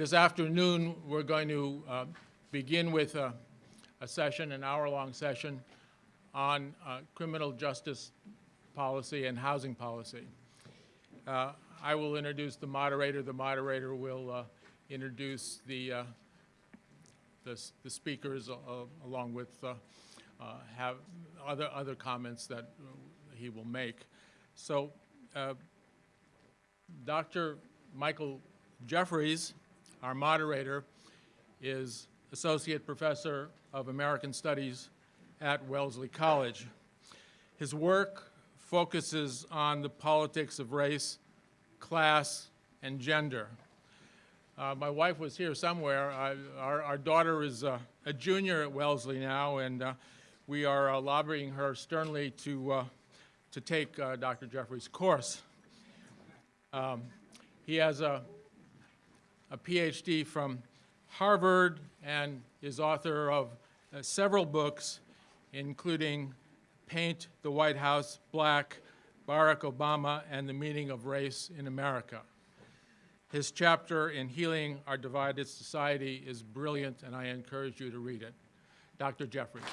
this afternoon, we're going to uh, begin with a, a session, an hour-long session, on uh, criminal justice policy and housing policy. Uh, I will introduce the moderator. The moderator will uh, introduce the, uh, the, the speakers uh, along with have other, other comments that he will make. So Dr. Michael Jeffries, our moderator, is Associate Professor of American Studies at Wellesley College. His work focuses on the politics of race, class, and gender. Uh, my wife was here somewhere. I, our, our daughter is uh, a junior at Wellesley now, and uh, we are uh, lobbying her sternly to, uh, to take Dr. Jeffries' course. Um, he has a, a PhD from Harvard and is author of uh, several books, including Paint the White House Black, Barack Obama, and the Meaning of Race in America. His chapter in Healing Our Divided Society is brilliant, and I encourage you to read it. Dr. Jeffries.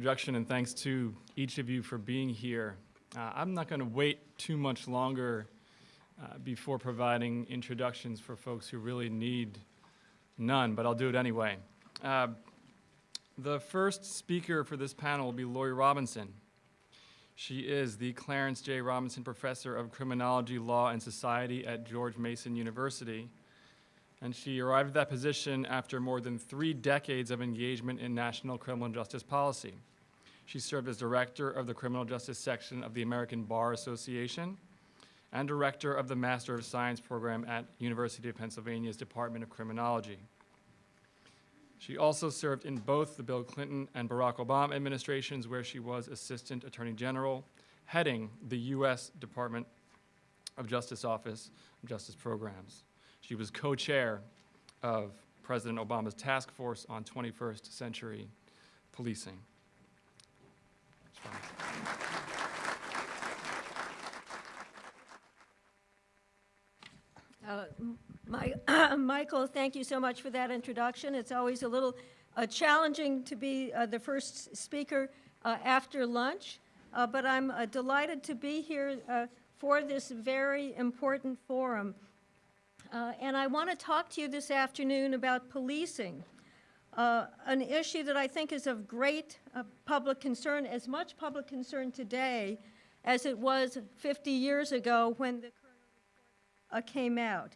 Introduction and thanks to each of you for being here. Uh, I'm not going to wait too much longer uh, before providing introductions for folks who really need none, but I'll do it anyway. Uh, the first speaker for this panel will be Laurie Robinson. She is the Clarence J. Robinson Professor of Criminology, Law, and Society at George Mason University. And she arrived at that position after more than three decades of engagement in national criminal justice policy. She served as director of the criminal justice section of the American Bar Association and director of the Master of Science program at University of Pennsylvania's Department of Criminology. She also served in both the Bill Clinton and Barack Obama administrations where she was Assistant Attorney General, heading the U.S. Department of Justice Office of Justice Programs. She was co-chair of President Obama's task force on 21st century policing. Uh, My, Michael, thank you so much for that introduction. It's always a little uh, challenging to be uh, the first speaker uh, after lunch, uh, but I'm uh, delighted to be here for this very important forum. And I want to talk to you this afternoon about policing, uh, an issue that I think is of great uh, public concern, as much public concern today as it was 50 years ago when the uh, came out.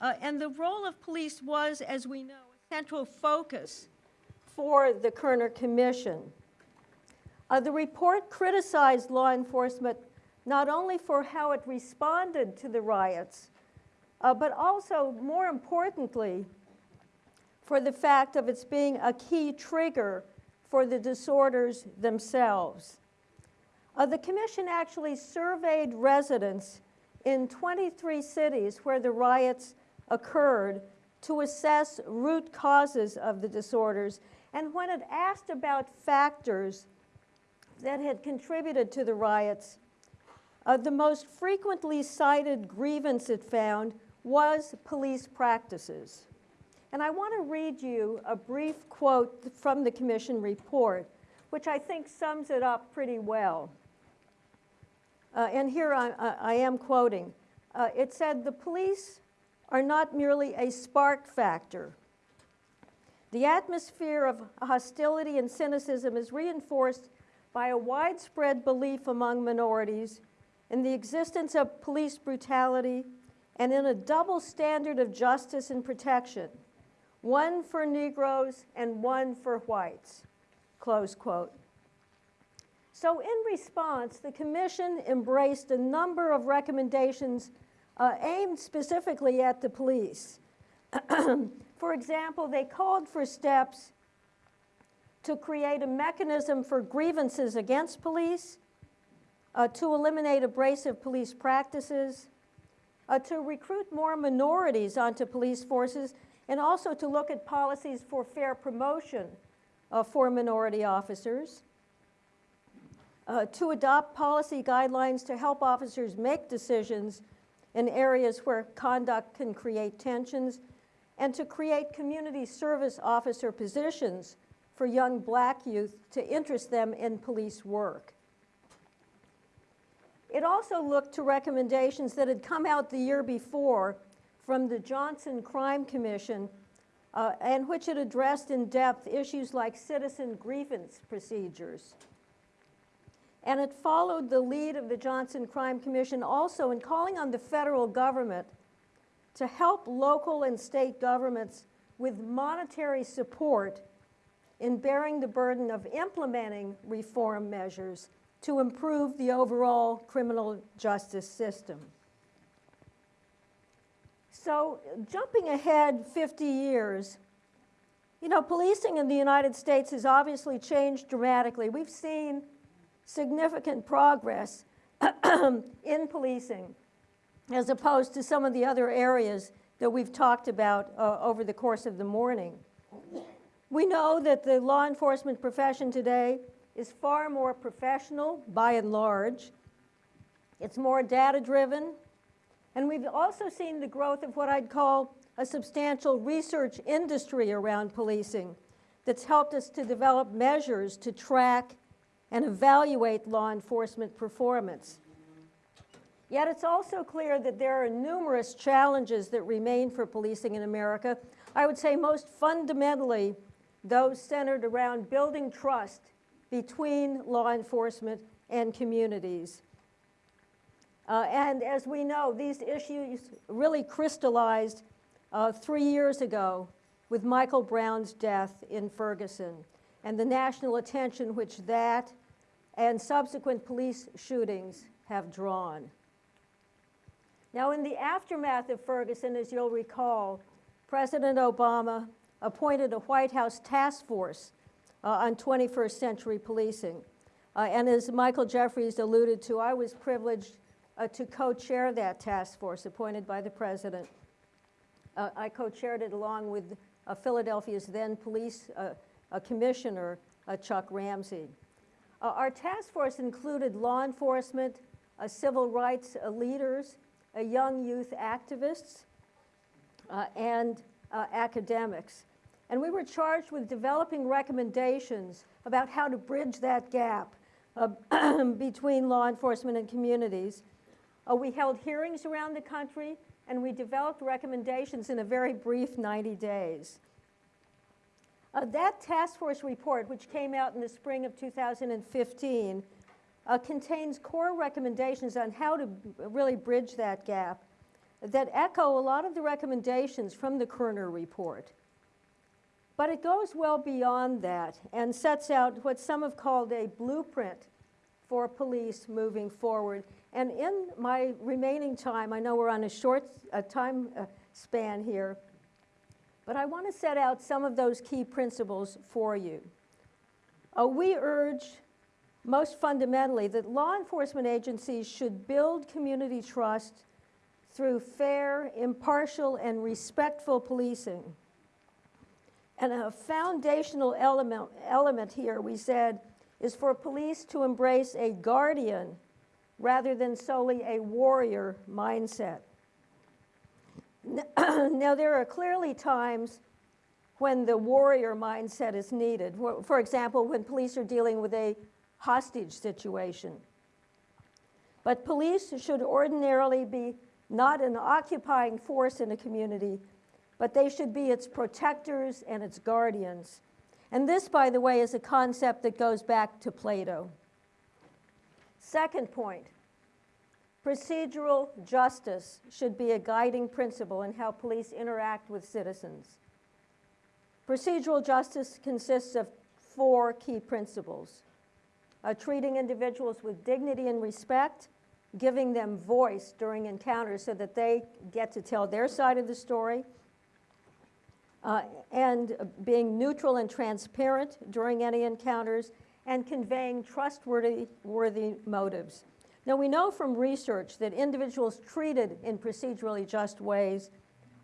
Uh, and the role of police was, as we know, a central focus for the Kerner Commission. Uh, the report criticized law enforcement not only for how it responded to the riots, uh, but also, more importantly, for the fact of its being a key trigger for the disorders themselves. Uh, the commission actually surveyed residents in 23 cities where the riots occurred to assess root causes of the disorders. And when it asked about factors that had contributed to the riots, uh, the most frequently cited grievance it found was police practices. And I want to read you a brief quote from the commission report, which I think sums it up pretty well. Uh, and here I, I, am quoting. Uh, it said, the police are not merely a spark factor. The atmosphere of hostility and cynicism is reinforced by a widespread belief among minorities in the existence of police brutality and in a double standard of justice and protection, one for Negroes and one for whites, close quote. So in response, the commission embraced a number of recommendations uh, aimed specifically at the police. for example, they called for steps to create a mechanism for grievances against police, uh, to eliminate abrasive police practices, uh, to recruit more minorities onto police forces, and also to look at policies for fair promotion uh, for minority officers. uh, to adopt policy guidelines to help officers make decisions in areas where conduct can create tensions, and to create community service officer positions for young black youth to interest them in police work. It also looked to recommendations that had come out the year before from the Johnson Crime Commission, uh, and which had addressed in depth issues like citizen grievance procedures. And it followed the lead of the Johnson Crime Commission also in calling on the federal government to help local and state governments with monetary support in bearing the burden of implementing reform measures to improve the overall criminal justice system. So, jumping ahead 50 years, you know, policing in the United States has obviously changed dramatically. We've seen significant progress in policing as opposed to some of the other areas that we've talked about uh, over the course of the morning. We know that the law enforcement profession today is far more professional by and large. It's more data driven. And we've also seen the growth of what I'd call a substantial research industry around policing that's helped us to develop measures to track and evaluate law enforcement performance. Yet it's also clear that there are numerous challenges that remain for policing in America. I would say most fundamentally, those centered around building trust between law enforcement and communities. Uh, and as we know, these issues really crystallized uh, three years ago with Michael Brown's death in Ferguson and the national attention which that and subsequent police shootings have drawn. Now, in the aftermath of Ferguson, as you'll recall, President Obama appointed a White House task force uh, on 21st century policing. Uh, and as Michael Jeffries alluded to, I was privileged uh, to co-chair that task force appointed by the president. Uh, I co-chaired it along with uh, Philadelphia's then police uh, commissioner, Chuck Ramsey. our task force included law enforcement, civil rights leaders, young youth activists, and academics. And we were charged with developing recommendations about how to bridge that gap uh, between law enforcement and communities. Uh, we held hearings around the country, and we developed recommendations in a very brief 90 days. Uh, that task force report, which came out in the spring of 2015, uh, contains core recommendations on how to really bridge that gap that echo a lot of the recommendations from the Kerner report. But it goes well beyond that and sets out what some have called a blueprint for police moving forward. And in my remaining time, I know we're on a short uh, time uh, span here, but I want to set out some of those key principles for you. Uh, we urge, most fundamentally, that law enforcement agencies should build community trust through fair, impartial, and respectful policing. And a foundational element, element here, we said, is for police to embrace a guardian rather than solely a warrior mindset. Now, there are clearly times when the warrior mindset is needed. For example, when police are dealing with a hostage situation. But police should ordinarily be not an occupying force in a community, but they should be its protectors and its guardians. And this, by the way, is a concept that goes back to Plato. Second point procedural justice should be a guiding principle in how police interact with citizens. Procedural justice consists of four key principles uh, treating individuals with dignity and respect, giving them voice during encounters so that they get to tell their side of the story uh, and being neutral and transparent during any encounters, and conveying trustworthy worthy motives. Now, we know from research that individuals treated in procedurally just ways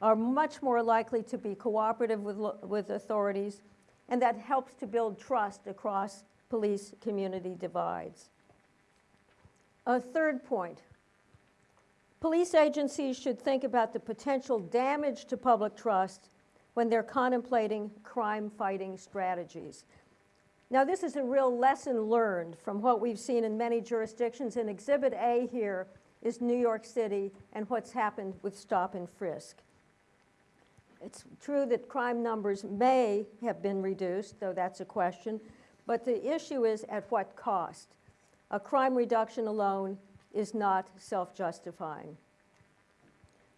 are much more likely to be cooperative with, with authorities, and that helps to build trust across police community divides. A third point. Police agencies should think about the potential damage to public trust when they're contemplating crime-fighting strategies. Now, this is a real lesson learned from what we've seen in many jurisdictions, and Exhibit A here is New York City and what's happened with stop and frisk. It's true that crime numbers may have been reduced, though that's a question, but the issue is at what cost? A crime reduction alone is not self-justifying.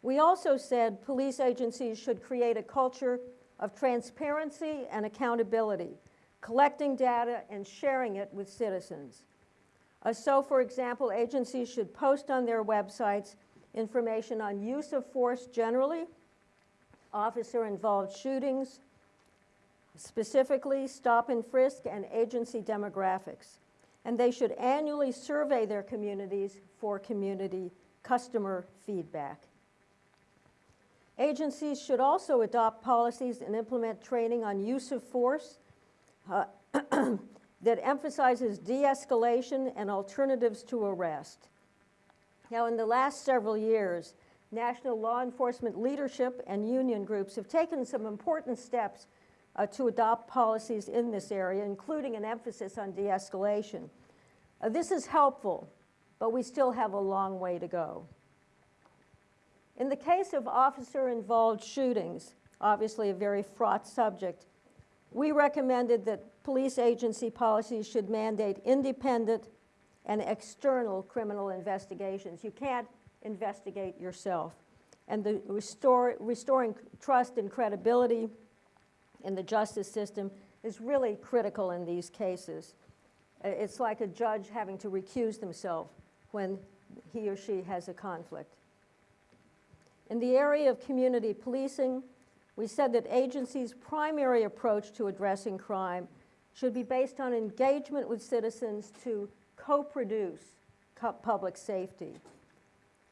We also said police agencies should create a culture of transparency and accountability, collecting data and sharing it with citizens. Uh, so, for example, agencies should post on their websites information on use of force generally, officer-involved shootings, specifically stop and frisk and agency demographics. And they should annually survey their communities for community customer feedback. Agencies should also adopt policies and implement training on use of force uh, that emphasizes de-escalation and alternatives to arrest. Now, in the last several years, national law enforcement leadership and union groups have taken some important steps uh, to adopt policies in this area, including an emphasis on de-escalation. Uh, this is helpful, but we still have a long way to go. In the case of officer-involved shootings, obviously a very fraught subject, we recommended that police agency policies should mandate independent and external criminal investigations. You can't investigate yourself. And the restore, restoring trust and credibility in the justice system is really critical in these cases. It's like a judge having to recuse themselves when he or she has a conflict. In the area of community policing, we said that agencies' primary approach to addressing crime should be based on engagement with citizens to co-produce co- public safety.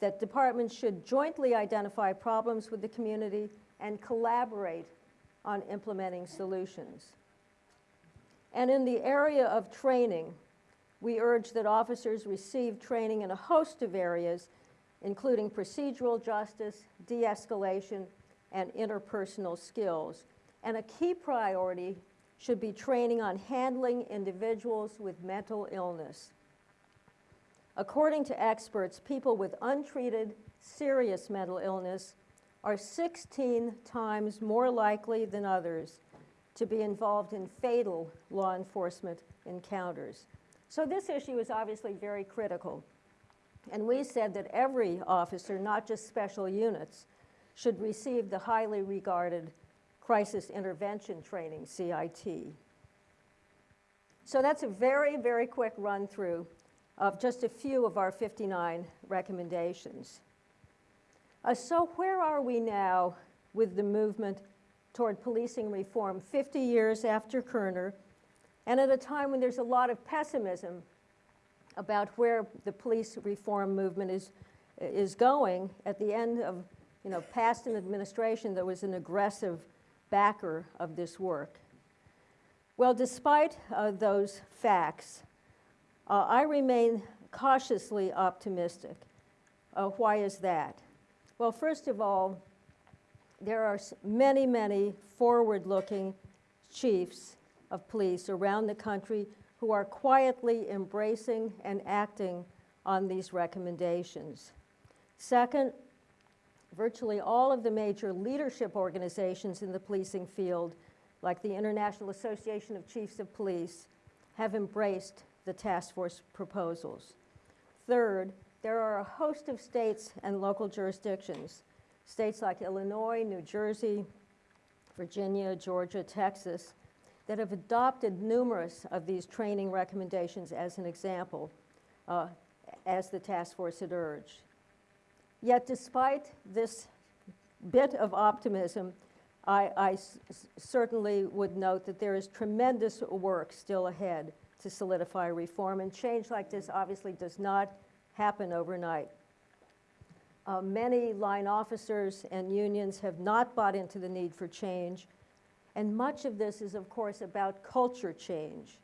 That departments should jointly identify problems with the community and collaborate on implementing solutions. And in the area of training, we urge that officers receive training in a host of areas, including procedural justice, de-escalation, and interpersonal skills. And a key priority should be training on handling individuals with mental illness. According to experts, people with untreated serious mental illness are 16 times more likely than others to be involved in fatal law enforcement encounters. So this issue is obviously very critical. And we said that every officer, not just special units, should receive the highly regarded Crisis Intervention Training, CIT. So that's a very, very quick run through of just a few of our 59 recommendations. Uh, so where are we now with the movement toward policing reform 50 years after Kerner and at a time when there's a lot of pessimism about where the police reform movement is, is going at the end of you know, past an administration that was an aggressive backer of this work. Well, despite uh, those facts, uh, I remain cautiously optimistic. Uh, why is that? Well, first of all, there are many, many forward-looking chiefs of police around the country who are quietly embracing and acting on these recommendations. Second, virtually all of the major leadership organizations in the policing field, like the International Association of Chiefs of Police, have embraced the task force proposals. Third, there are a host of states and local jurisdictions, states like Illinois, New Jersey, Virginia, Georgia, Texas, that have adopted numerous of these training recommendations as an example, uh, as the task force had urged. Yet despite this bit of optimism, I, certainly would note that there is tremendous work still ahead to solidify reform, and change like this obviously does not happen overnight. Uh, many line officers and unions have not bought into the need for change, and much of this is, of course, about culture change,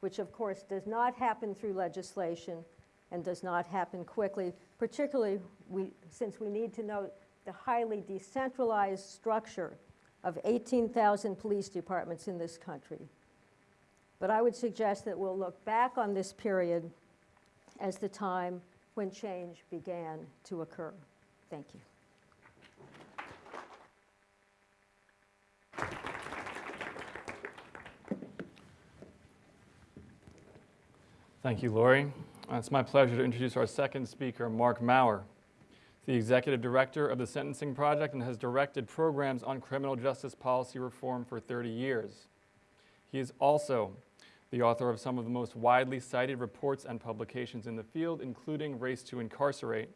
which, of course, does not happen through legislation and does not happen quickly, particularly we, since we need to note the highly decentralized structure of 18,000 police departments in this country. But I would suggest that we'll look back on this period as the time when change began to occur. Thank you. Thank you, Laurie. Uh, It's my pleasure to introduce our second speaker, Marc Mauer, the Executive Director of the Sentencing Project and has directed programs on criminal justice policy reform for 30 years. He is also the author of some of the most widely cited reports and publications in the field, including Race to Incarcerate,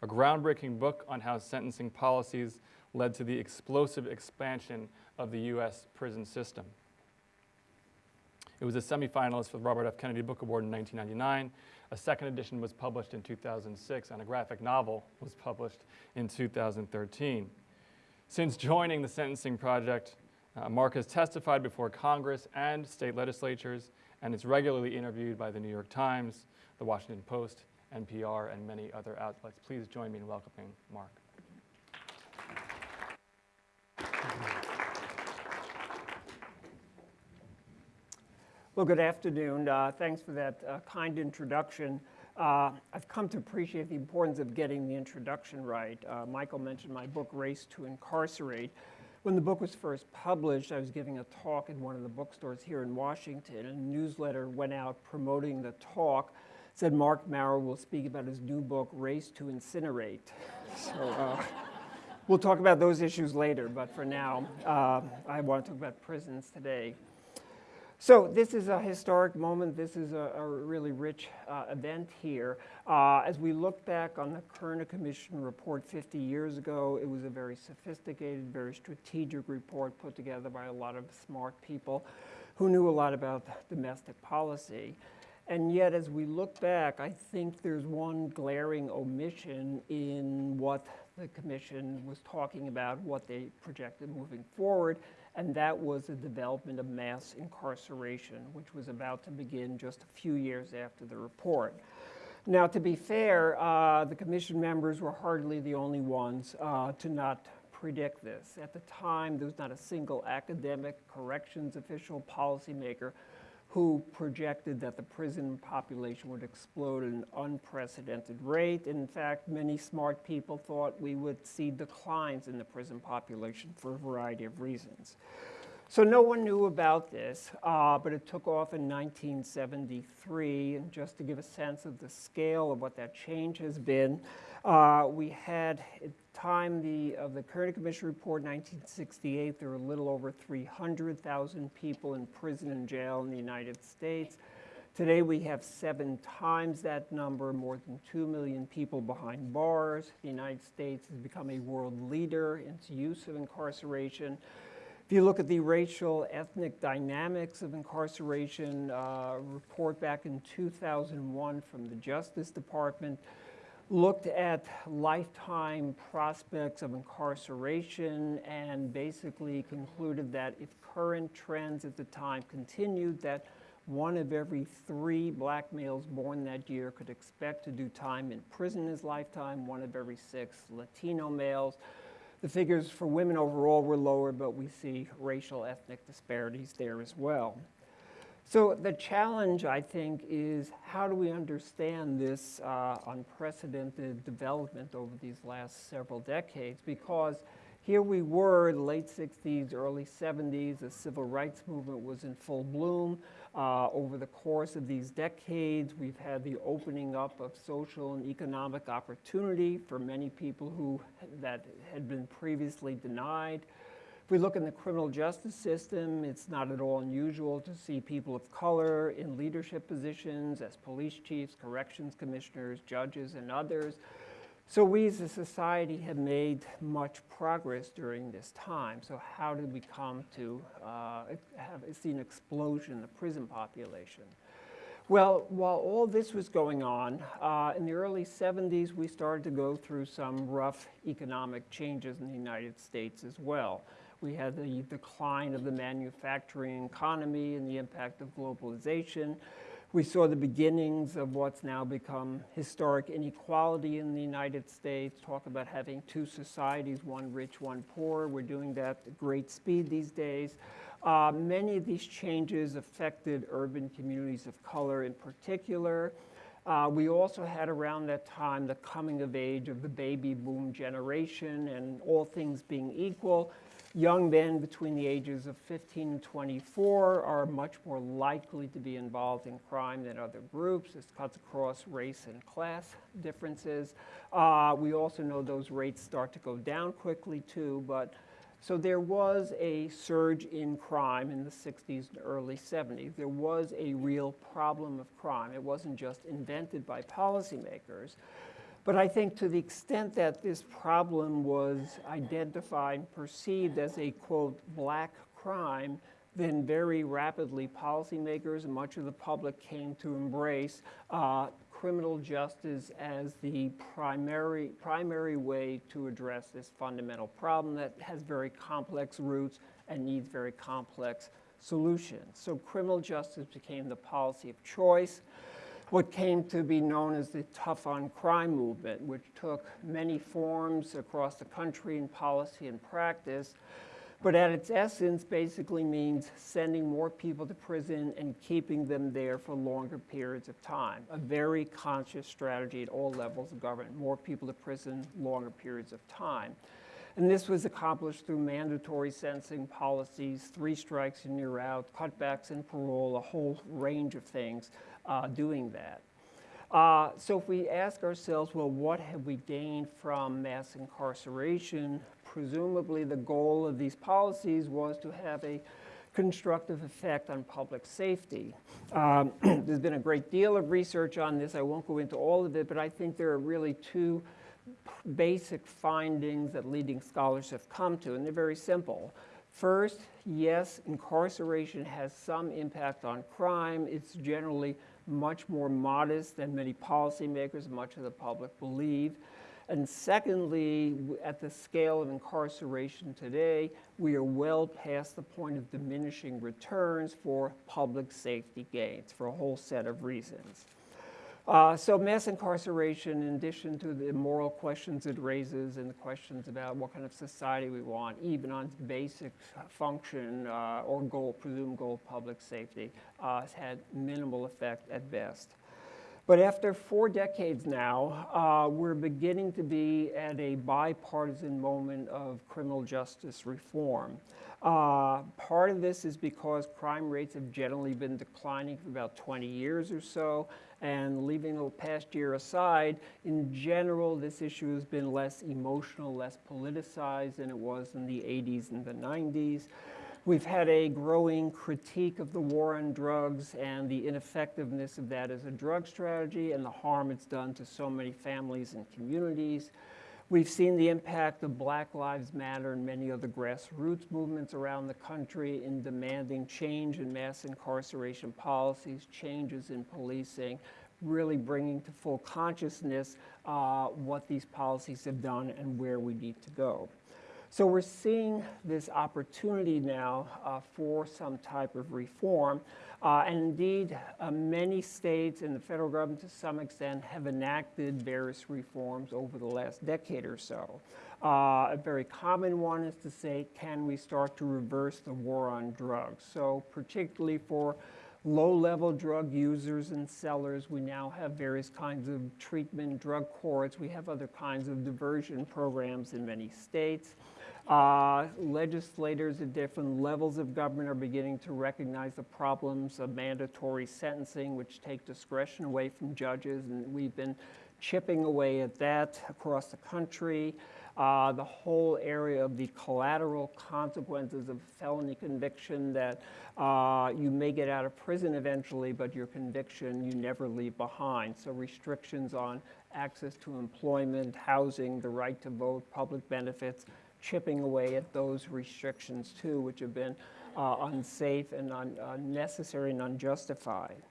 a groundbreaking book on how sentencing policies led to the explosive expansion of the U.S. prison system. It was a semifinalist for the Robert F. Kennedy Book Award in 1999. A second edition was published in 2006, and a graphic novel was published in 2013. Since joining the Sentencing Project, uh, Marc has testified before Congress and state legislatures and is regularly interviewed by the New York Times, the Washington Post, NPR, and many other outlets. Please join me in welcoming Marc. Well, good afternoon. Uh, Thanks for that uh, kind introduction. Uh, I've come to appreciate the importance of getting the introduction right. Uh, Michael mentioned my book, Race to Incarcerate. When the book was first published, I was giving a talk in one of the bookstores here in Washington, and a newsletter went out promoting the talk. Said Marc Mauer will speak about his new book, Race to Incinerate. So uh, we'll talk about those issues later, but for now, uh, I want to talk about prisons today. So this is a historic moment. This is a, a really rich uh, event here. Uh, as we look back on the Kerner Commission report 50 years ago, it was a very sophisticated, very strategic report put together by a lot of smart people who knew a lot about domestic policy. And yet, as we look back, I think there's one glaring omission in what the commission was talking about, what they projected moving forward, and that was the development of mass incarceration, which was about to begin just a few years after the report. Now, to be fair, uh, the commission members were hardly the only ones uh, to not predict this. At the time, there was not a single academic, corrections official, policymaker who projected that the prison population would explode at an unprecedented rate. In fact, many smart people thought we would see declines in the prison population for a variety of reasons. So no one knew about this, uh, but it took off in 1973. And just to give a sense of the scale of what that change has been, uh, we had at the time the, of the Kerner Commission report, 1968, there were a little over 300,000 people in prison and jail in the United States. Today we have seven times that number, more than 2 million people behind bars. The United States has become a world leader in its use of incarceration. If you look at the racial ethnic dynamics of incarceration, uh, report back in 2001 from the Justice Department looked at lifetime prospects of incarceration and basically concluded that if current trends at the time continued, that one of every three black males born that year could expect to do time in prison his lifetime, one of every six Latino males. The figures for women overall were lower, but we see racial ethnic disparities there as well. So the challenge, I think, is how do we understand this uh, unprecedented development over these last several decades? Because here we were, the late 60s, early 70s, the civil rights movement was in full bloom. Uh, over the course of these decades, we've had the opening up of social and economic opportunity for many people who that had been previously denied. If we look in the criminal justice system, it's not at all unusual to see people of color in leadership positions as police chiefs, corrections commissioners, judges, and others. So we as a society have made much progress during this time. So how did we come to uh, have see an explosion in the prison population? Well, while all this was going on, uh, in the early 70s, we started to go through some rough economic changes in the United States as well. We had the decline of the manufacturing economy and the impact of globalization. We saw the beginnings of what's now become historic inequality in the United States, talk about having two societies, one rich, one poor. We're doing that at great speed these days. Uh, many of these changes affected urban communities of color in particular. Uh, we also had around that time the coming of age of the baby boom generation, and all things being equal, young men between the ages of 15 and 24 are much more likely to be involved in crime than other groups. This cuts across race and class differences. Uh, we also know those rates start to go down quickly too, but so there was a surge in crime in the 60s and early 70s. There was a real problem of crime. It wasn't just invented by policymakers. But I think to the extent that this problem was identified, perceived as a, quote, black crime, then very rapidly policymakers and much of the public came to embrace uh, criminal justice as the primary, primary way to address this fundamental problem that has very complex roots and needs very complex solutions. So criminal justice became the policy of choice what came to be known as the tough on crime movement, which took many forms across the country in policy and practice, but at its essence basically means sending more people to prison and keeping them there for longer periods of time. A very conscious strategy at all levels of government, more people to prison, longer periods of time. And this was accomplished through mandatory sentencing policies, three strikes and you're out, cutbacks in parole, a whole range of things uh, doing that. Uh, so if we ask ourselves, well, what have we gained from mass incarceration? Presumably the goal of these policies was to have a constructive effect on public safety. Um, there's been a great deal of research on this. I won't go into all of it, but I think there are really two basic findings that leading scholars have come to, and they're very simple. First, yes, incarceration has some impact on crime. It's generally much more modest than many policymakers, much of the public believe. And secondly, at the scale of incarceration today, we are well past the point of diminishing returns for public safety gains for a whole set of reasons. Uh, so mass incarceration, in addition to the moral questions it raises and the questions about what kind of society we want, even on basic function uh, or goal, presumed goal public safety, uh, has had minimal effect at best. But after four decades now, uh, we're beginning to be at a bipartisan moment of criminal justice reform. Uh, part of this is because crime rates have generally been declining for about 20 years or so, and leaving the past year aside, in general, this issue has been less emotional, less politicized than it was in the 80s and the 90s. We've had a growing critique of the war on drugs and the ineffectiveness of that as a drug strategy and the harm it's done to so many families and communities. We've seen the impact of Black Lives Matter and many other grassroots movements around the country in demanding change in mass incarceration policies, changes in policing, really bringing to full consciousness uh, what these policies have done and where we need to go. So we're seeing this opportunity now uh, for some type of reform. Uh, and indeed, uh, many states and the federal government to some extent have enacted various reforms over the last decade or so. Uh, a very common one is to say, can we start to reverse the war on drugs? So particularly for low-level drug users and sellers, we now have various kinds of treatment drug courts. We have other kinds of diversion programs in many states. Uh, legislators at different levels of government are beginning to recognize the problems of mandatory sentencing, which take discretion away from judges, and we've been chipping away at that across the country. Uh, the whole area of the collateral consequences of felony conviction that uh, you may get out of prison eventually, but your conviction you never leave behind. So restrictions on access to employment, housing, the right to vote, public benefits, chipping away at those restrictions too, which have been uh, unsafe and unnecessary and unjustified.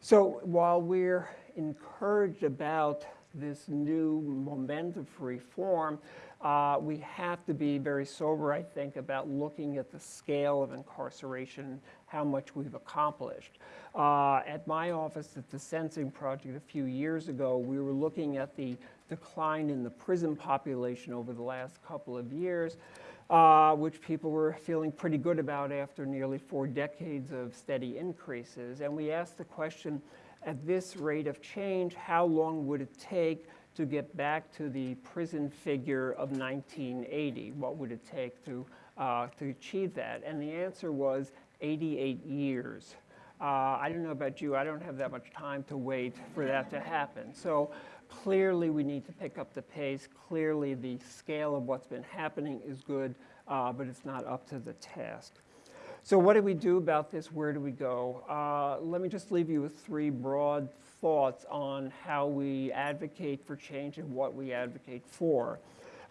So while we're encouraged about this new momentum for reform, uh, we have to be very sober, I think, about looking at the scale of incarceration, how much we've accomplished. Uh, at my office at the Sentencing Project a few years ago, we were looking at the decline in the prison population over the last couple of years, uh, which people were feeling pretty good about after nearly four decades of steady increases. And we asked the question, at this rate of change, how long would it take to get back to the prison figure of 1980? What would it take to, uh, to achieve that? And the answer was 88 years. Uh, I don't know about you, I don't have that much time to wait for that to happen. So clearly we need to pick up the pace. Clearly the scale of what's been happening is good, uh, but it's not up to the task. So what do we do about this? Where do we go? Uh, let me just leave you with three broad thoughts on how we advocate for change and what we advocate for.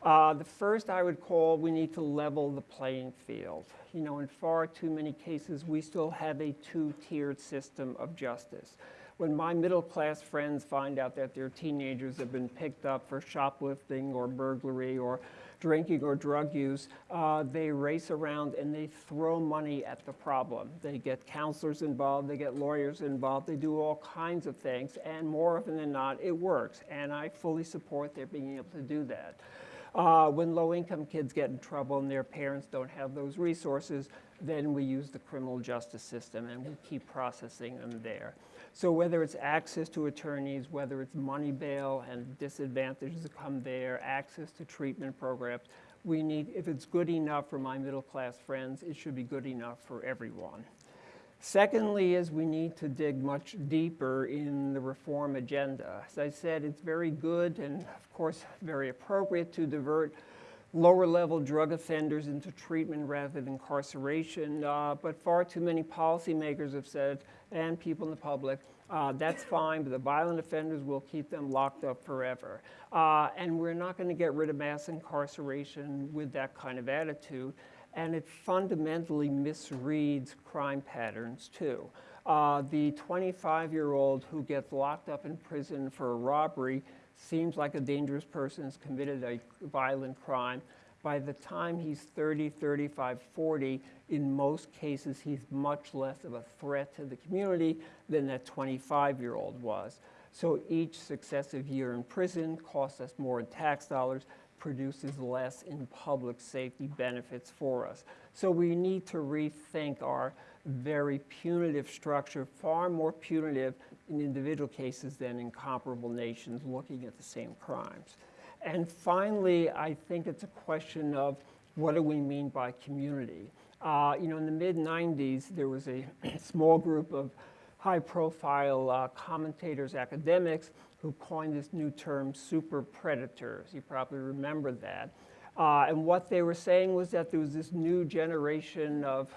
Uh, the first I would call we need to level the playing field. You know, in far too many cases, we still have a two-tiered system of justice. When my middle-class friends find out that their teenagers have been picked up for shoplifting or burglary or drinking or drug use, uh, they race around and they throw money at the problem. They get counselors involved, they get lawyers involved, they do all kinds of things, and more often than not, it works. And I fully support their being able to do that. Uh, when low-income kids get in trouble and their parents don't have those resources, then we use the criminal justice system and we keep processing them there. So whether it's access to attorneys, whether it's money bail and disadvantages that come there, access to treatment programs, we need, if it's good enough for my middle-class friends, it should be good enough for everyone. Secondly is we need to dig much deeper in the reform agenda. As I said, it's very good and of course very appropriate to divert lower level drug offenders into treatment rather than incarceration, uh, but far too many policymakers have said, and people in the public, uh, that's fine, but the violent offenders will keep them locked up forever. Uh, and we're not going to get rid of mass incarceration with that kind of attitude and it fundamentally misreads crime patterns too. Uh, the 25-year-old who gets locked up in prison for a robbery seems like a dangerous person has committed a violent crime. By the time he's 30, 35, 40, in most cases, he's much less of a threat to the community than that 25-year-old was. So each successive year in prison costs us more in tax dollars produces less in public safety benefits for us. So we need to rethink our very punitive structure, far more punitive in individual cases than in comparable nations looking at the same crimes. And finally, I think it's a question of what do we mean by community? Uh, you know, in the mid 90s, there was a small group of high profile uh, commentators, academics who coined this new term, super predators. You probably remember that. Uh, and what they were saying was that there was this new generation of,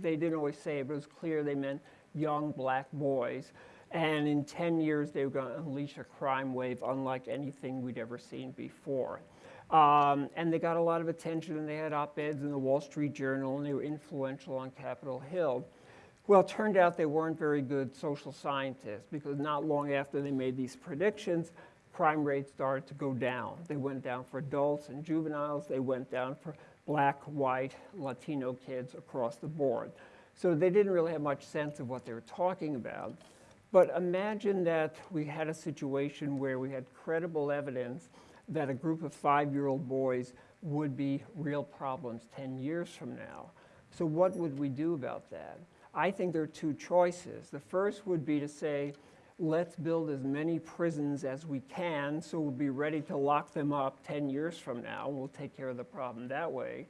they didn't always say it, but it was clear they meant young black boys. And in 10 years, they were going to unleash a crime wave unlike anything we'd ever seen before. Um, and they got a lot of attention, and they had op-eds in the Wall Street Journal, and they were influential on Capitol Hill. Well, it turned out they weren't very good social scientists because not long after they made these predictions, crime rates started to go down. They went down for adults and juveniles. They went down for black, white, Latino kids across the board. So they didn't really have much sense of what they were talking about. But imagine that we had a situation where we had credible evidence that a group of five-year-old boys would be real problems 10 years from now. So what would we do about that? I think there are two choices. The first would be to say, let's build as many prisons as we can so we'll be ready to lock them up 10 years from now we'll take care of the problem that way.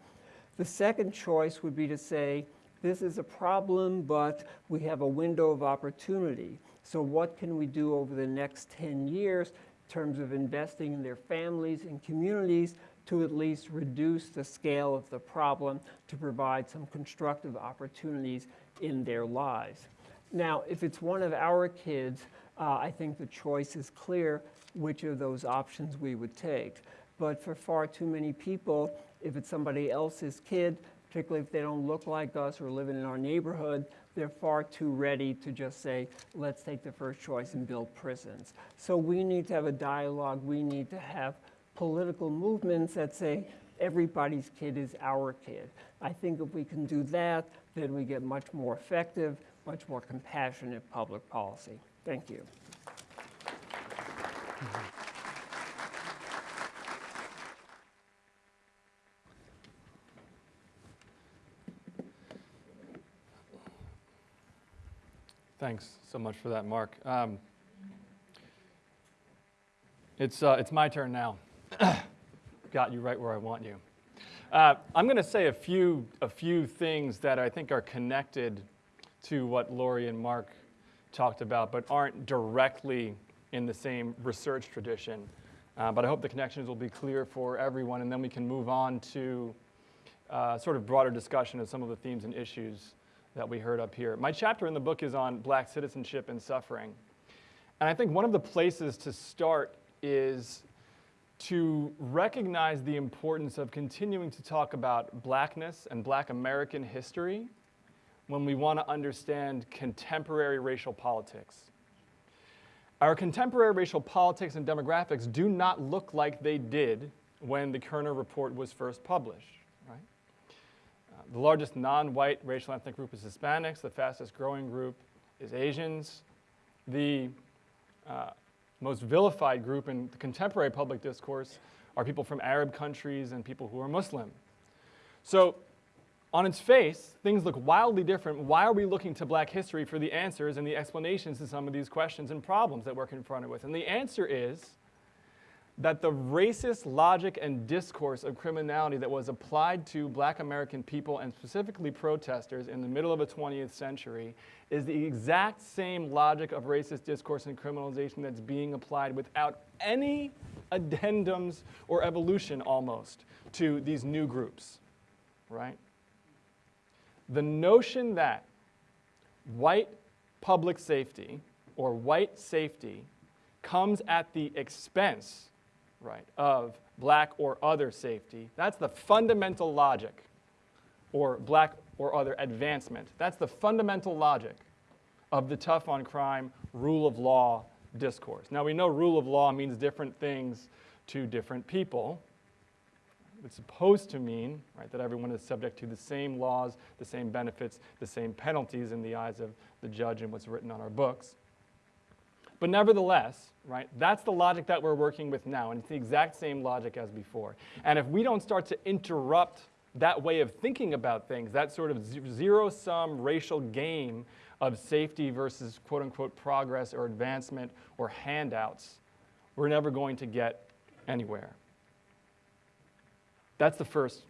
The second choice would be to say, this is a problem, but we have a window of opportunity. So what can we do over the next 10 years in terms of investing in their families and communities to at least reduce the scale of the problem to provide some constructive opportunities in their lives. Now, if it's one of our kids, uh, I think the choice is clear which of those options we would take. But for far too many people, if it's somebody else's kid, particularly if they don't look like us or living in our neighborhood, they're far too ready to just say, let's take the first choice and build prisons. So we need to have a dialogue. We need to have political movements that say, everybody's kid is our kid. I think if we can do that, then we get much more effective, much more compassionate public policy. Thank you. Thanks so much for that, Marc. Um, it's, uh, it's my turn now. Got you right where I want you. Uh, I'm going to say a few, a few things that I think are connected to what Laurie and Marc talked about, but aren't directly in the same research tradition. Uh, but I hope the connections will be clear for everyone, and then we can move on to uh, sort of broader discussion of some of the themes and issues that we heard up here. My chapter in the book is on black citizenship and suffering. And I think one of the places to start is to recognize the importance of continuing to talk about blackness and black American history when we want to understand contemporary racial politics. Our contemporary racial politics and demographics do not look like they did when the Kerner Report was first published, right? Uh, the largest non-white racial ethnic group is Hispanics. The fastest growing group is Asians. The uh, most vilified group in the contemporary public discourse are people from Arab countries and people who are Muslim. So on its face, things look wildly different. Why are we looking to black history for the answers and the explanations to some of these questions and problems that we're confronted with? And the answer is that the racist logic and discourse of criminality that was applied to black American people and specifically protesters in the middle of the 20th century is the exact same logic of racist discourse and criminalization that's being applied without any addendums or evolution almost to these new groups, right? The notion that white public safety or white safety comes at the expense right, of black or other safety. That's the fundamental logic, or black or other advancement. That's the fundamental logic of the tough on crime, rule of law discourse. Now we know rule of law means different things to different people. It's supposed to mean right, that everyone is subject to the same laws, the same benefits, the same penalties in the eyes of the judge and what's written on our books. But nevertheless, right, that's the logic that we're working with now, and it's the exact same logic as before. And if we don't start to interrupt that way of thinking about things, that sort of zero-sum racial game of safety versus quote-unquote progress or advancement or handouts, we're never going to get anywhere. That's the first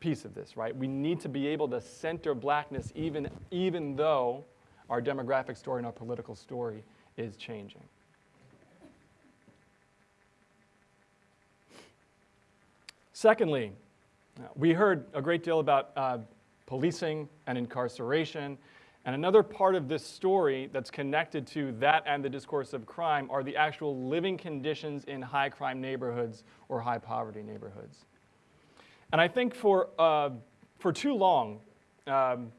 piece of this, right? We need to be able to center blackness even, even though our demographic story and our political story is changing. Secondly, we heard a great deal about uh, policing and incarceration. And another part of this story that's connected to that and the discourse of crime are the actual living conditions in high crime neighborhoods or high poverty neighborhoods. And I think for, uh, for too long, um,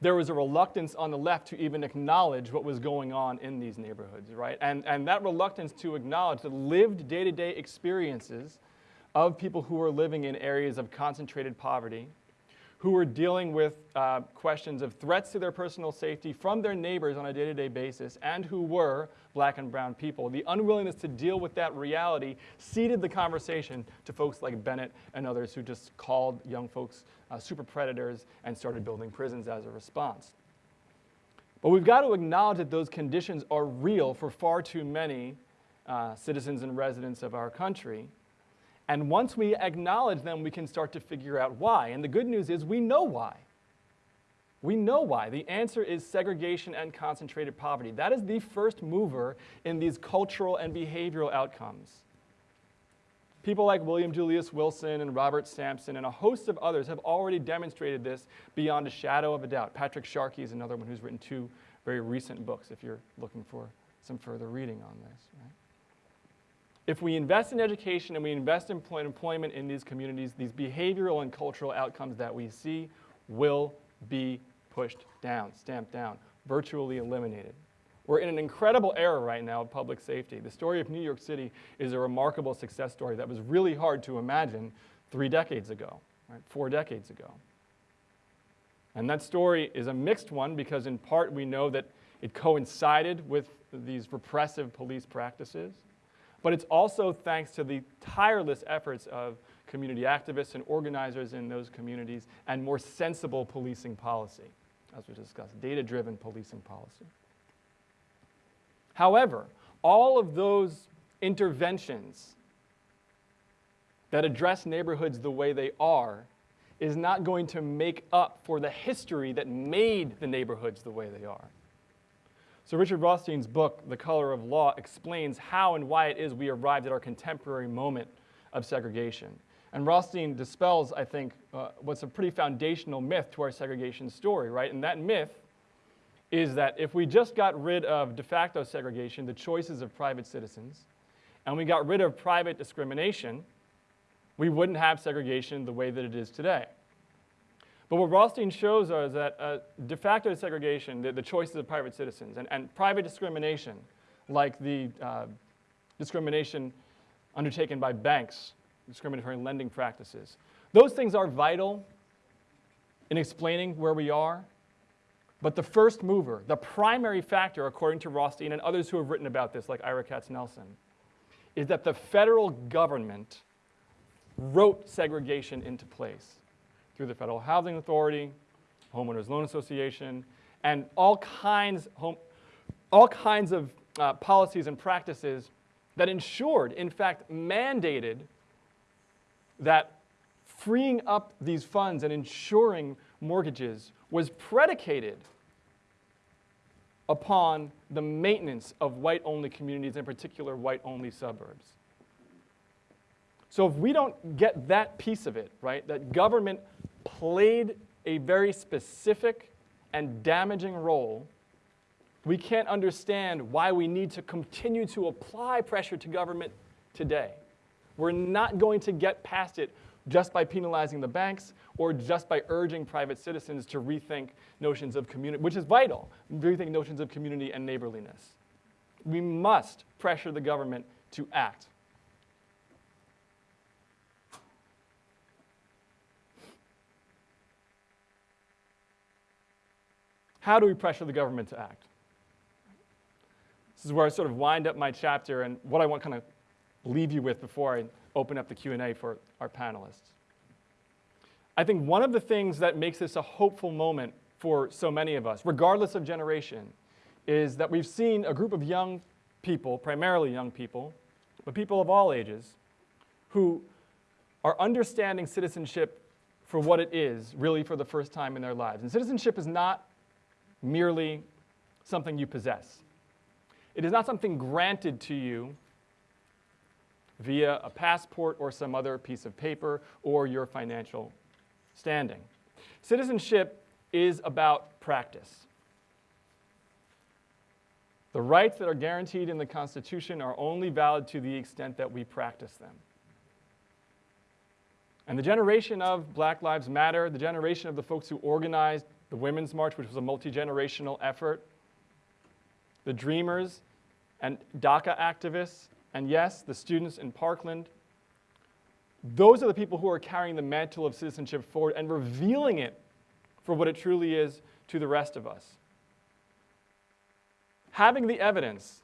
there was a reluctance on the left to even acknowledge what was going on in these neighborhoods, right? And, and that reluctance to acknowledge the lived day-to-day experiences of people who are living in areas of concentrated poverty, who were dealing with uh, questions of threats to their personal safety from their neighbors on a day-to-day basis, and who were black and brown people. The unwillingness to deal with that reality ceded the conversation to folks like Bennett and others who just called young folks uh, super predators and started building prisons as a response. But we've got to acknowledge that those conditions are real for far too many uh, citizens and residents of our country. And once we acknowledge them, we can start to figure out why. And the good news is we know why. We know why. The answer is segregation and concentrated poverty. That is the first mover in these cultural and behavioral outcomes. People like William Julius Wilson and Robert Sampson and a host of others have already demonstrated this beyond a shadow of a doubt. Patrick Sharkey is another one who's written two very recent books if you're looking for some further reading on this. Right? If we invest in education and we invest in employment in these communities, these behavioral and cultural outcomes that we see will be pushed down, stamped down, virtually eliminated. We're in an incredible era right now of public safety. The story of New York City is a remarkable success story that was really hard to imagine three decades ago, right? four decades ago. And that story is a mixed one because, in part, we know that it coincided with these repressive police practices, but it's also thanks to the tireless efforts of community activists and organizers in those communities and more sensible policing policy, as we discussed, data driven policing policy. However, all of those interventions that address neighborhoods the way they are is not going to make up for the history that made the neighborhoods the way they are. So Richard Rothstein's book, The Color of Law, explains how and why it is we arrived at our contemporary moment of segregation. And Rothstein dispels, I think, uh, what's a pretty foundational myth to our segregation story, right? And that myth is that if we just got rid of de facto segregation, the choices of private citizens, and we got rid of private discrimination, we wouldn't have segregation the way that it is today. But what Rothstein shows us is that uh, de facto segregation, the, the, choices of private citizens, and, and private discrimination, like the uh, discrimination undertaken by banks, discriminatory lending practices, those things are vital in explaining where we are. But the first mover, the primary factor, according to Rothstein and others who have written about this, like Ira Katznelson, is that the federal government wrote segregation into place through the Federal Housing Authority, Homeowners Loan Association, and all kinds, home, all kinds of uh, policies and practices that ensured, in fact, mandated that freeing up these funds and ensuring mortgages was predicated upon the maintenance of white-only communities, in particular white-only suburbs. So if we don't get that piece of it, right, that government played a very specific and damaging role, we can't understand why we need to continue to apply pressure to government today. We're not going to get past it just by penalizing the banks or just by urging private citizens to rethink notions of community, which is vital, rethink notions of community and neighborliness. We must pressure the government to act. How do we pressure the government to act? This is where I sort of wind up my chapter and what I want to kind of leave you with before I open up the Q&A for our panelists. I think one of the things that makes this a hopeful moment for so many of us, regardless of generation, is that we've seen a group of young people, primarily young people, but people of all ages, who are understanding citizenship for what it is, really for the first time in their lives. And citizenship is not merely something you possess. It is not something granted to you via a passport or some other piece of paper or your financial standing. Citizenship is about practice. The rights that are guaranteed in the Constitution are only valid to the extent that we practice them. And the generation of Black Lives Matter, the generation of the folks who organized the Women's March, which was a multi-generational effort, the Dreamers and DACA activists, and yes, the students in Parkland. Those are the people who are carrying the mantle of citizenship forward and revealing it for what it truly is to the rest of us. Having the evidence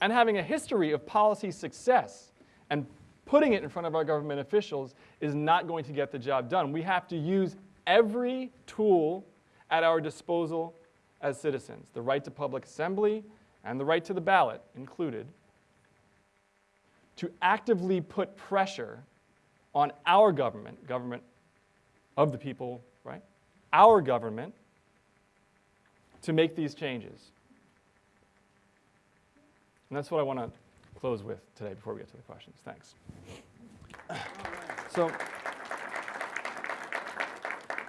and having a history of policy success and putting it in front of our government officials is not going to get the job done. We have to use every tool at our disposal as citizens, the right to public assembly and the right to the ballot included, to actively put pressure on our government, government of the people, right? Our government to make these changes. And that's what I want to close with today before we get to the questions. Thanks. So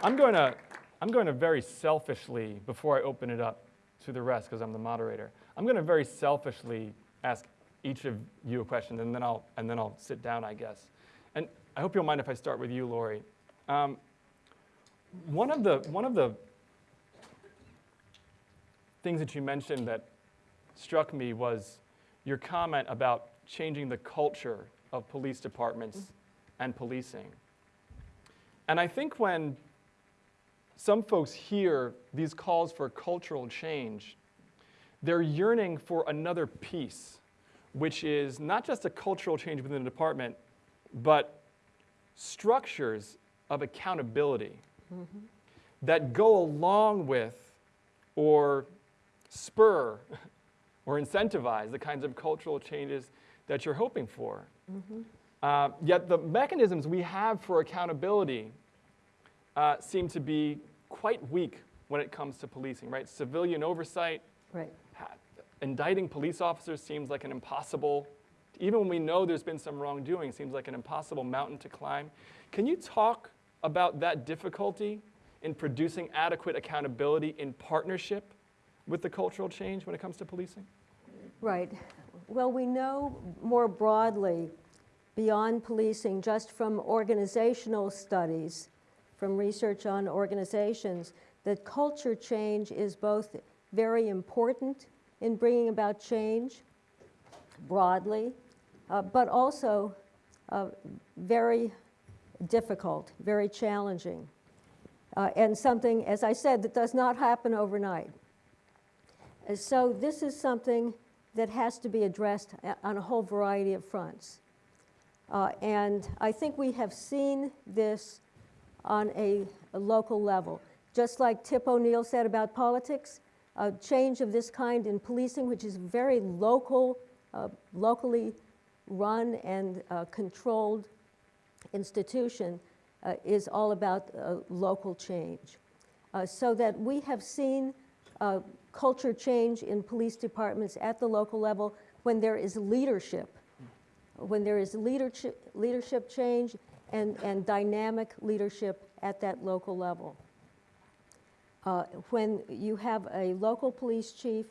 I'm going to I'm going to very selfishly, before I open it up to the rest, because I'm the moderator, I'm going to very selfishly ask each of you a question, and then I'll, and then I'll sit down, I guess. And I hope you'll mind if I start with you, Laurie. Um, One of the, one of the things that you mentioned that struck me was your comment about changing the culture of police departments and policing. And I think when some folks hear these calls for cultural change, they're yearning for another piece, which is not just a cultural change within the department, but structures of accountability that go along with or spur or incentivize the kinds of cultural changes that you're hoping for. Uh, yet the mechanisms we have for accountability uh, seem to be quite weak when it comes to policing, right? Civilian oversight, Right. indicting police officers seems like an impossible, even when we know there's been some wrongdoing, seems like an impossible mountain to climb. Can you talk about that difficulty in producing adequate accountability in partnership with the cultural change when it comes to policing? Right. Well, we know more broadly, beyond policing, just from organizational studies, from research on organizations, that culture change is both very important in bringing about change broadly, uh, but also uh, very difficult, very challenging, uh, and something, as I said, that does not happen overnight. Uh, So this is something that has to be addressed on a whole variety of fronts. Uh, And I think we have seen this on a, a local level. Just like Tip O'Neill said about politics, a change of this kind in policing, which is very local, uh, locally run and uh, controlled institution, uh, is all about uh, local change. Uh, so that we have seen uh, culture change in police departments at the local level when there is leadership, when there is leadership, leadership change and, and dynamic leadership at that local level. Uh, when you have a local police chief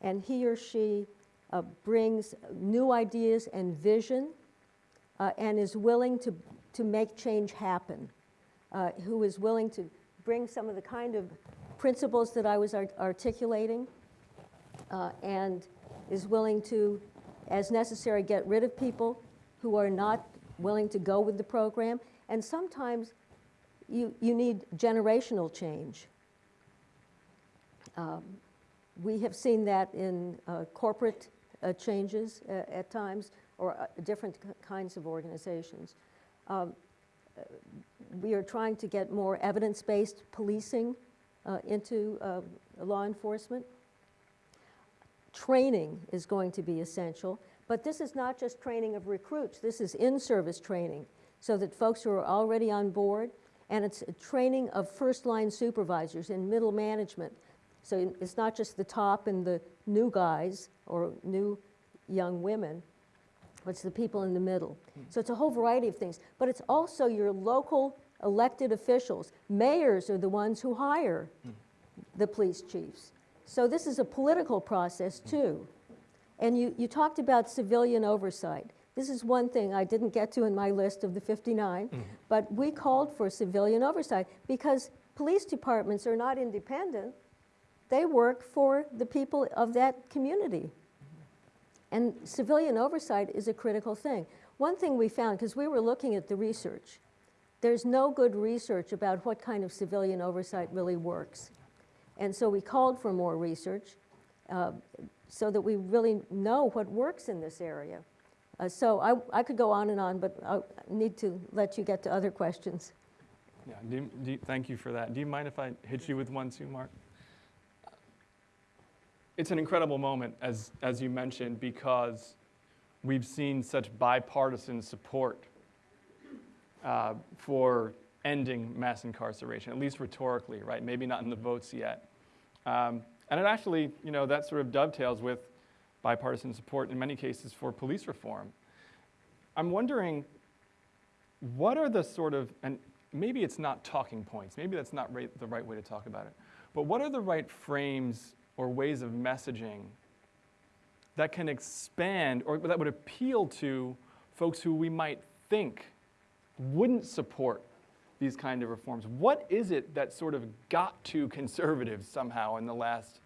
and he or she uh, brings new ideas and vision uh, and is willing to, to make change happen, uh, who is willing to bring some of the kind of principles that I was art- articulating, uh, and is willing to, as necessary, get rid of people who are not willing to go with the program. And sometimes you, you need generational change. Um, we have seen that in uh, corporate uh, changes uh, at times, or uh, different kinds of organizations. Um, we are trying to get more evidence-based policing uh, into law enforcement. Training is going to be essential, but this is not just training of recruits. This is in-service training, so that folks who are already on board, and it's a training of first-line supervisors and middle management. So it's not just the top and the new guys or new young women, it's the people in the middle. Hmm. So it's a whole variety of things. But it's also your local elected officials. Mayors are the ones who hire hmm. the police chiefs. So this is a political process hmm. too. And you, you talked about civilian oversight. This is one thing I didn't get to in my list of the 59, but we called for civilian oversight because police departments are not independent. They work for the people of that community. And civilian oversight is a critical thing. One thing we found, because we were looking at the research, there's no good research about what kind of civilian oversight really works. And so we called for more research uh, so that we really know what works in this area. Uh, so I, I could go on and on, but I need to let you get to other questions. Yeah, do you- do you- thank you for that. Do you mind if I hit you with one too, Marc? It's an incredible moment, as, as you mentioned, because we've seen such bipartisan support uh, for ending mass incarceration, at least rhetorically, right? Maybe not in the votes yet. Um, and it actually, you know, that sort of dovetails with bipartisan support in many cases for police reform. I'm wondering, what are the sort of, and maybe it's not talking points, maybe that's not right, the right way to talk about it, but what are the right frames or ways of messaging that can expand or that would appeal to folks who we might think wouldn't support these kind of reforms. What is it that sort of got to conservatives somehow in the last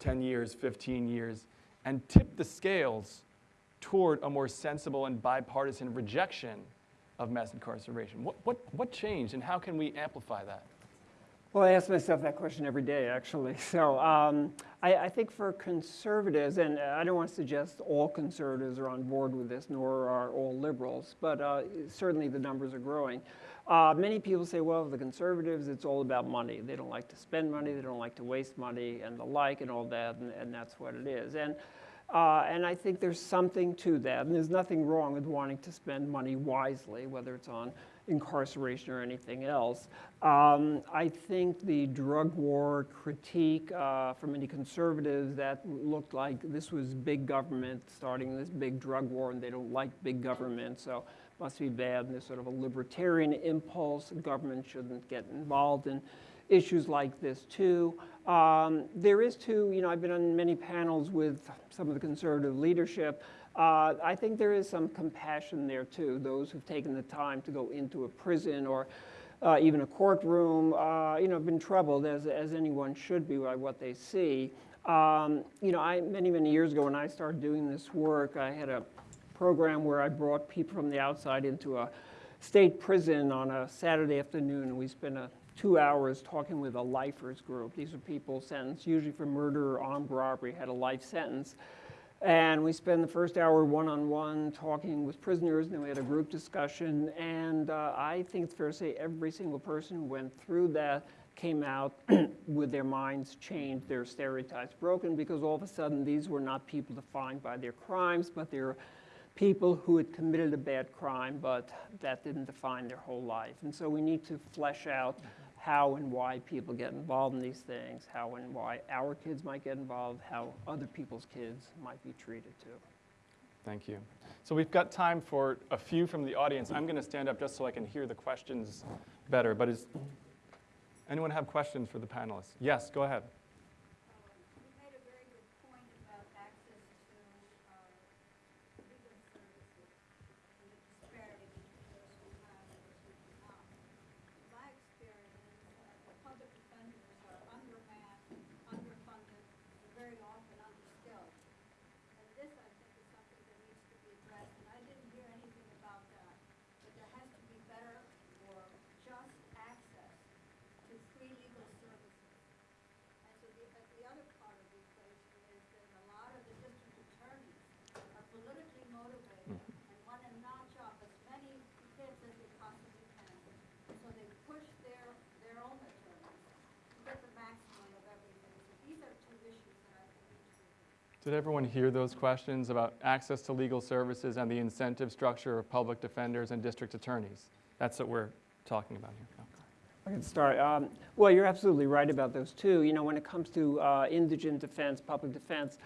10 years, 15 years, and tipped the scales toward a more sensible and bipartisan rejection of mass incarceration? What, what, what changed, and how can we amplify that? Well, I ask myself that question every day, actually. So um, I, I think for conservatives, and I don't want to suggest all conservatives are on board with this, nor are all liberals, but uh, certainly the numbers are growing. Uh, many people say, well, the conservatives, it's all about money. They don't like to spend money, they don't like to waste money, and the like, and all that, and, and that's what it is. And uh, and I think there's something to that. And there's nothing wrong with wanting to spend money wisely, whether it's on incarceration or anything else. Um, I think the drug war critique uh, from many conservatives that looked like this was big government starting this big drug war and they don't like big government, so must be bad. And there's sort of a libertarian impulse. Government shouldn't get involved in issues like this too. Um, there is too, you know, I've been on many panels with some of the conservative leadership. Uh, I think there is some compassion there too. Those who've taken the time to go into a prison or uh, even a courtroom, uh, you know, have been troubled as, as anyone should be by what they see. Um, you know, I, many, many years ago when I started doing this work, I had a program where I brought people from the outside into a state prison on a Saturday afternoon, and we spent a two hours talking with a lifers group. These are people sentenced usually for murder or armed robbery, had a life sentence. And we spent the first hour one-on-one talking with prisoners, and then we had a group discussion. And uh, I think it's fair to say every single person who went through that came out with their minds changed, their stereotypes broken, because all of a sudden these were not people defined by their crimes, but they're people who had committed a bad crime, but that didn't define their whole life. And so we need to flesh out how and why people get involved in these things, how and why our kids might get involved, how other people's kids might be treated too. Thank you. So we've got time for a few from the audience. I'm going to stand up just so I can hear the questions better. But is anyone have questions for the panelists? Yes, go ahead. You made a very good point about access to uh, legal services and the disparity between those who have and those who do not. In my experience, uh, the public defenders are undermanned, underfunded, and very often underskilled. And this, I think, is something that needs to be addressed, and I didn't hear anything about that. But there has to be better or just access to free legal services. And so the, but the other part of the equation is that a lot of the district attorneys are politically motivated and want to notch up as many kids as they possibly can. And so they push their, their own attorneys to get the maximum of everything. So these are two issues that I think need to be addressed. Did everyone hear those questions about access to legal services and the incentive structure of public defenders and district attorneys? That's what we're talking about here. I can start. Um, well, you're absolutely right about those two. You know, when it comes to uh, indigent defense, public defense,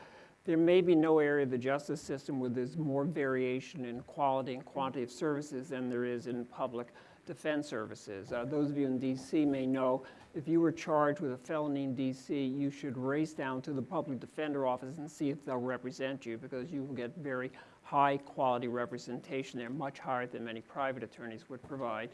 there may be no area of the justice system where there's more variation in quality and quantity of services than there is in public defense services. Uh, those of you in DC may know if you were charged with a felony in DC, you should race down to the public defender office and see if they'll represent you because you will get very high quality representation there, much higher than many private attorneys would provide.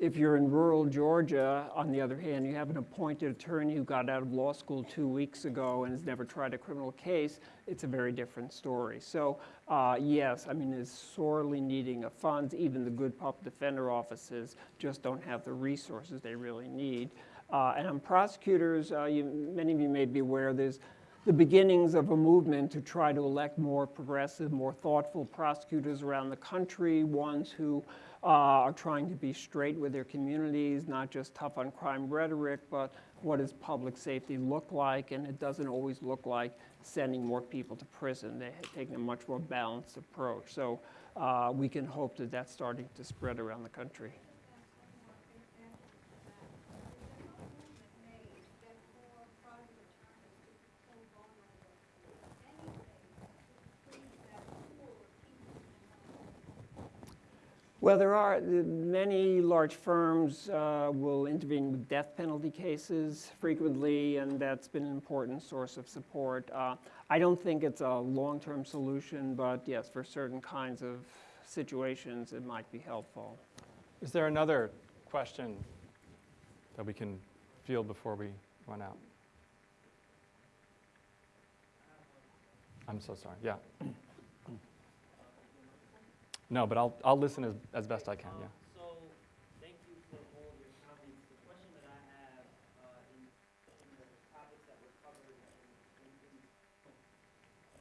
If you're in rural Georgia, on the other hand, you have an appointed attorney who got out of law school two weeks ago and has never tried a criminal case, it's a very different story. So uh, yes, I mean, it's sorely needing of funds. Even the good public defender offices just don't have the resources they really need. Uh, and on prosecutors, uh, you, many of you may be aware there's the beginnings of a movement to try to elect more progressive, more thoughtful prosecutors around the country, ones who uh, are trying to be straight with their communities, not just tough on crime rhetoric, but what does public safety look like? And it doesn't always look like sending more people to prison. They're taking a much more balanced approach. So uh, we can hope that that's starting to spread around the country. Well, there are many large firms uh, will intervene with death penalty cases frequently, and that's been an important source of support. Uh, I don't think it's a long-term solution, but yes, for certain kinds of situations, it might be helpful. Is there another question that we can field before we run out? I'm so sorry, yeah. No, but I'll, I'll listen as, as best I can, yeah. So, thank you for all of your comments. The question that I have, uh, in, in the topics that were covered in, in, in,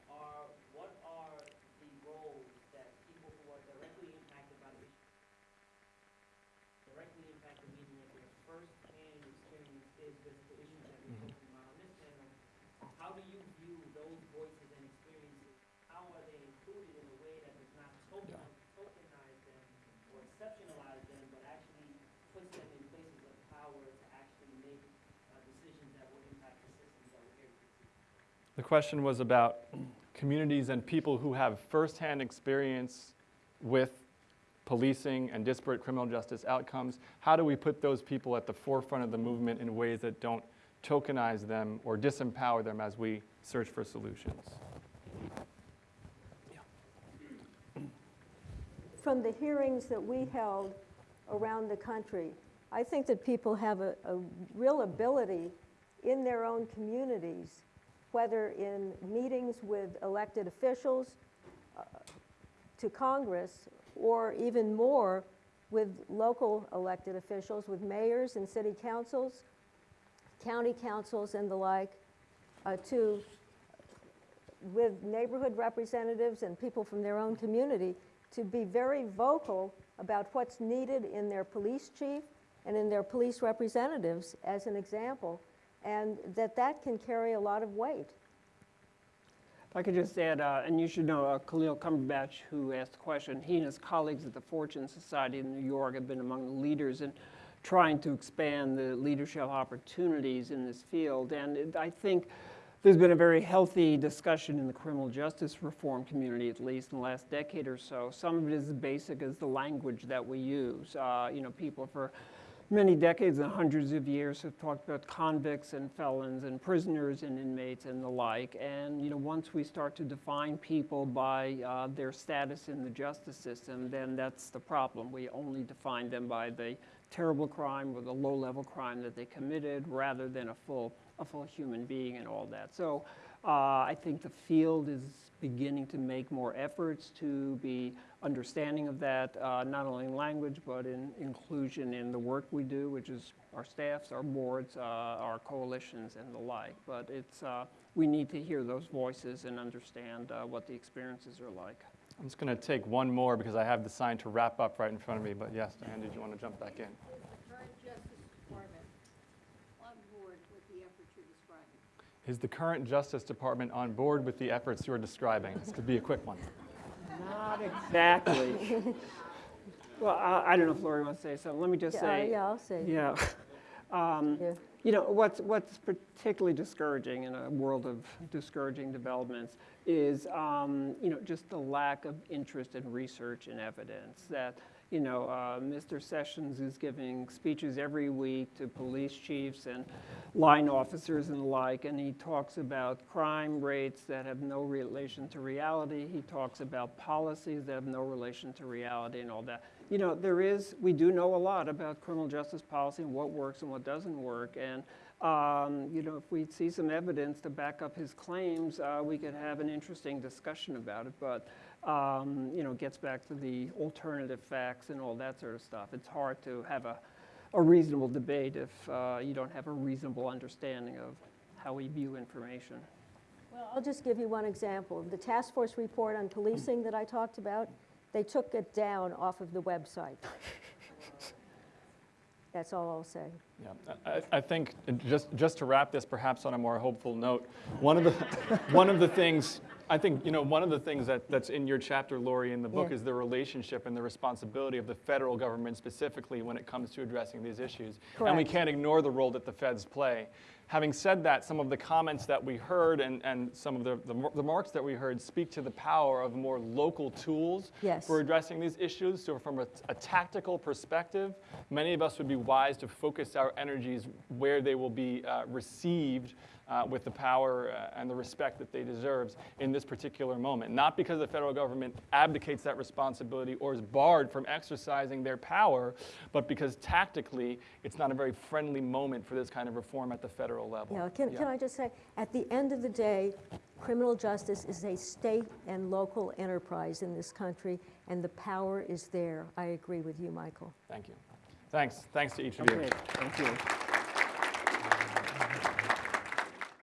are, what are the roles that people who are directly impacted by the directly impacted meaning of their first-hand experiences with the issues that we're talking about on this panel, how do you view those voices and experiences? How are they included in a way that does not token, tokenize them or exceptionalize them, but actually puts them in places of power to actually make uh, decisions that will impact the systems that we're here to see? The question was about communities and people who have firsthand experience with policing and disparate criminal justice outcomes. How do we put those people at the forefront of the movement in ways that don't tokenize them or disempower them as we search for solutions? From the hearings that we held around the country, I think that people have a, a real ability in their own communities, whether in meetings with elected officials, uh, to Congress, or even more with local elected officials, with mayors and city councils, county councils and the like, uh, to, with neighborhood representatives and people from their own community, to be very vocal about what's needed in their police chief and in their police representatives, as an example, and that that can carry a lot of weight. If I could just add, uh, and you should know uh, Khalil Cumberbatch, who asked the question, he and his colleagues at the Fortune Society in New York have been among the leaders in trying to expand the leadership opportunities in this field. And it, I think there's been a very healthy discussion in the criminal justice reform community, at least in the last decade or so. Some of it is as basic as the language that we use. Uh, you know, people for many decades and hundreds of years have talked about convicts and felons and prisoners and inmates and the like. And you know, once we start to define people by uh, their status in the justice system, then that's the problem. We only define them by the terrible crime or the low-level crime that they committed, rather than a full a full human being and all that. So uh, I think the field is beginning to make more efforts to be understanding of that, uh, not only in language, but in inclusion in the work we do, which is our staffs, our boards, uh, our coalitions, and the like. But it's, uh, we need to hear those voices and understand uh, what the experiences are like. I'm just going to take one more because I have the sign to wrap up right in front of me. But yes, Diane, did you want to jump back in? current Justice Department on board with the efforts you're describing? Is the current Justice Department on board with the efforts you're describing? This could be a quick one. Not exactly. well, I, I don't know if Laurie wants to say something. Let me just Yeah, say. Yeah, I'll say. Yeah. Um, Yeah. You know, what's, what's particularly discouraging in a world of discouraging developments is, um, you know, just the lack of interest in research and evidence. That, you know, uh, Mr. Sessions is giving speeches every week to police chiefs and line officers and the like, and he talks about crime rates that have no relation to reality. He talks about policies that have no relation to reality and all that. You know, there is, we do know a lot about criminal justice policy and what works and what doesn't work. And, um, you know, if we see some evidence to back up his claims, uh, we could have an interesting discussion about it. But, um, you know, gets back to the alternative facts and all that sort of stuff. It's hard to have a, a reasonable debate if uh, you don't have a reasonable understanding of how we view information. Well, I'll just give you one example. The task force report on policing that I talked about, they took it down off of the website. That's all I'll say. Yeah, I, I think, just, just to wrap this perhaps on a more hopeful note, one of the, one of the things, I think, you know, one of the things that, that's in your chapter, Laurie, in the book Yeah. is the relationship and the responsibility of the federal government specifically when it comes to addressing these issues. Correct. And we can't ignore the role that the feds play. Having said that, some of the comments that we heard and, and some of the, the the remarks that we heard speak to the power of more local tools Yes. for addressing these issues. So from a, a tactical perspective, many of us would be wise to focus our energies where they will be uh, received uh, with the power uh, and the respect that they deserve in this particular moment. Not because the federal government abdicates that responsibility or is barred from exercising their power, but because tactically it's not a very friendly moment for this kind of reform at the federal level. Yeah, can, can I just say, at the end of the day, criminal justice is a state and local enterprise in this country, and the power is there. I agree with you, Michael. Thank you. Thanks. Thanks to each of you. Thank you.